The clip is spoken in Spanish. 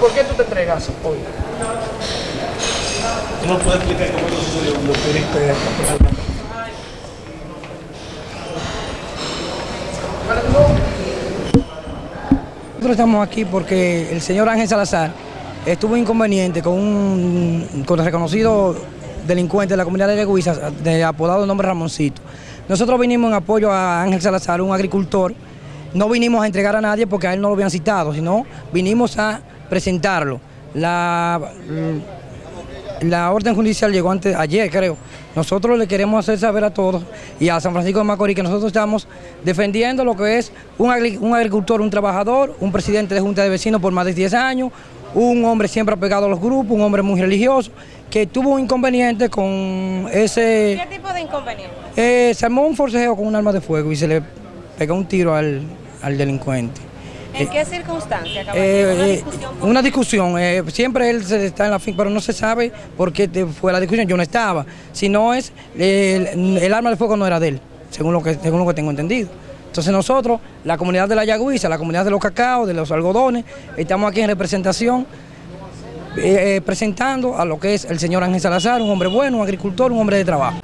¿por qué tú te entregas hoy? ¿Tú nos puedes explicar cómo lo sucedió cuando pudiste? Nosotros estamos aquí porque el señor Ángel Salazar estuvo inconveniente con un con el reconocido delincuente de la comunidad de Yaguiza, de apodado el nombre Ramoncito. Nosotros vinimos en apoyo a Ángel Salazar, un agricultor. No vinimos a entregar a nadie porque a él no lo habían citado, sino vinimos a presentarlo. La, la orden judicial llegó antes, ayer creo. Nosotros le queremos hacer saber a todos y a San Francisco de Macorís que nosotros estamos defendiendo lo que es un, un agricultor, un trabajador, un presidente de junta de vecinos por más de 10 años, un hombre siempre apegado a los grupos, un hombre muy religioso, que tuvo un inconveniente con ese... ¿Qué tipo de inconveniente? Eh, se armó un forcejeo con un arma de fuego y se le pegó un tiro al, al delincuente. ¿En qué circunstancia, Eh, eh, discusión una discusión, eh, siempre él se está en la fin, pero no se sabe por qué fue la discusión, yo no estaba. Si no es, eh, el, el arma de fuego no era de él, según lo que, según lo que tengo entendido. Entonces nosotros, la comunidad de la Yagüiza, la comunidad de los cacaos, de los algodones, estamos aquí en representación eh, eh, presentando a lo que es el señor Ángel Salazar, un hombre bueno, un agricultor, un hombre de trabajo.